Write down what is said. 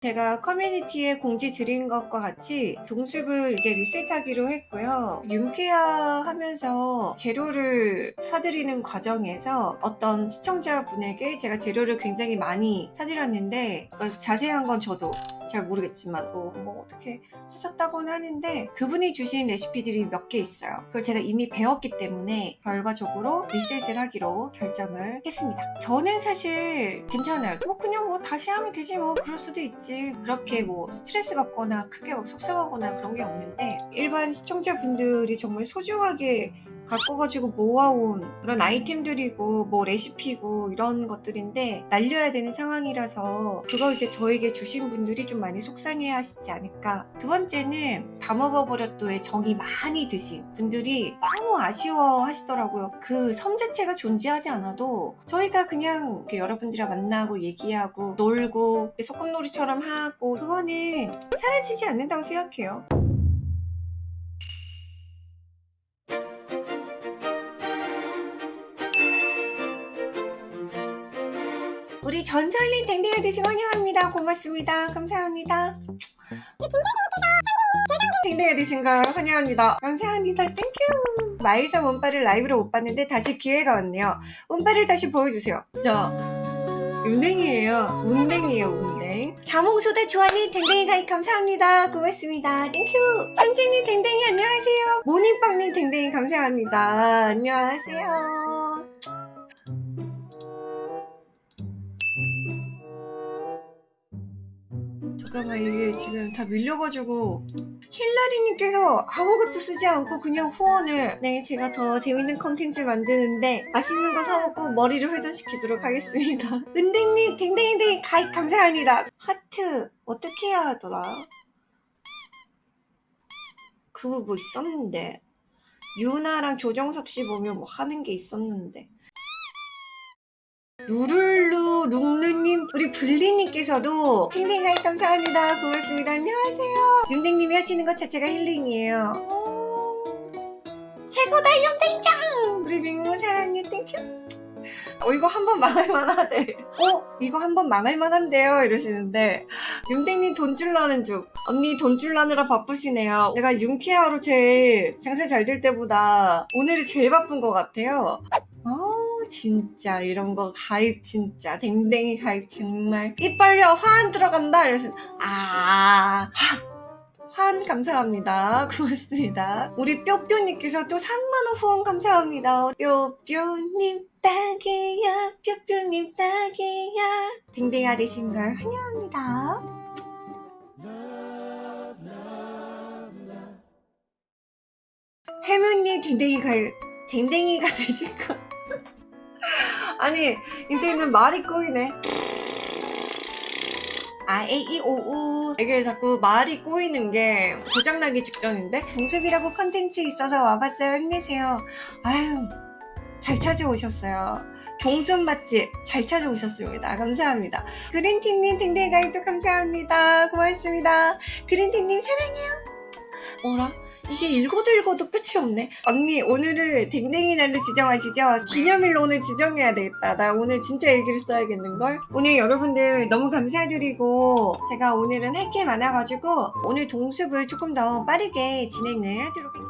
제가 커뮤니티에 공지 드린 것과 같이 동숲을 이제 리셋하기로 했고요. 윤케아 하면서 재료를 사드리는 과정에서 어떤 시청자분에게 제가 재료를 굉장히 많이 사드렸는데 그 자세한 건 저도 잘 모르겠지만 뭐, 뭐 어떻게 하셨다고는 하는데 그분이 주신 레시피들이 몇 개 있어요. 그걸 제가 이미 배웠기 때문에 결과적으로 리셋을 하기로 결정을 했습니다. 저는 사실 괜찮아요. 뭐 그냥 뭐 다시 하면 되지 뭐 그럴 수도 있지. 그렇게 뭐 스트레스 받거나 크게 막 속상하거나 그런 게 없는데 일반 시청자분들이 정말 소중하게 갖고 가지고 모아온 그런 아이템들이고 뭐 레시피고 이런 것들인데 날려야 되는 상황이라서 그걸 이제 저에게 주신 분들이 좀 많이 속상해 하시지 않을까. 두 번째는 다 먹어버렸도에 정이 많이 드신 분들이 너무 아쉬워 하시더라고요. 그 섬 자체가 존재하지 않아도 저희가 그냥 이렇게 여러분들이랑 만나고 얘기하고 놀고 소꿉놀이처럼 하고 그거는 사라지지 않는다고 생각해요 우리 전설님 댕댕이 되신 걸 환영합니다. 고맙습니다. 감사합니다. 댕댕이 되신 걸 환영합니다. 감사합니다. Thank you. 마일섬 운빨을 라이브로 못 봤는데 다시 기회가 왔네요. 운빨을 다시 보여주세요. 저 운댕이에요. 운댕이에요. 운댕. 자몽소다 좋아하니 댕댕이 가입 감사합니다. 고맙습니다. Thank you. 현진님 댕댕이 안녕하세요. 모닝빵님 댕댕이 감사합니다. 안녕하세요. 잠깐만 이게 지금 다 밀려가지고 힐라리님께서 아무것도 쓰지 않고 그냥 후원을 네 제가 더 재밌는 컨텐츠 만드는데 맛있는 거 사먹고 머리를 회전시키도록 하겠습니다. 은댕님 댕댕이댕 가입 감사합니다. 하트 어떻게 해야 하더라? 그거 뭐 있었는데. 유나랑 조정석 씨 보면 뭐 하는 게 있었는데 누룰루 룽루님 우리 블리님께서도 댕댕이 가입 감사합니다. 고맙습니다. 안녕하세요. 윤댕님이 하시는 것 자체가 힐링이에요. 오, 최고다 윤댕짱! 우리 민구 사랑해 thank you. 어 이거 한 번 망할 만하대. 어 이거 한 번 망할 만한데요? 이러시는데 윤댕님 돈 줄라는 중. 언니 돈 줄라느라 바쁘시네요. 내가 윤케어로 제일 장사 잘 될 때보다 오늘이 제일 바쁜 것 같아요. 어 진짜 이런 거 가입 진짜 댕댕이 가입 정말. 이빨려 화안 들어간다! 이래서 아 화안 감사합니다. 고맙습니다. 우리 뿅뿅님께서 또 3만원 후원 감사합니다. 뿅뿅님 딱이야 뿅뿅님 딱이야. 댕댕아 되신 걸 환영합니다. 해문님 댕댕이 가입 댕댕이가 되실 거 아니 인생은 말이 꼬이네 아, 에이, 이, 오, 우. 이게 자꾸 말이 꼬이는 게 고장나기 직전인데? 동습이라고 컨텐츠 있어서 와봤어요. 힘내세요. 아유, 잘 찾아오셨어요. 경순 맛집 잘 찾아오셨습니다. 감사합니다. 그린티님 댕댕이 가입도 감사합니다. 고맙습니다. 그린티님 사랑해요. 뭐라? 이게 읽어도 읽어도 끝이 없네 언니 오늘을 댕댕이 날로 지정하시죠? 기념일로 오늘 지정해야 되겠다 나 오늘 진짜 일기를 써야겠는걸? 오늘 여러분들 너무 감사드리고 제가 오늘은 할 게 많아가지고 오늘 동습을 조금 더 빠르게 진행을 하도록 할게요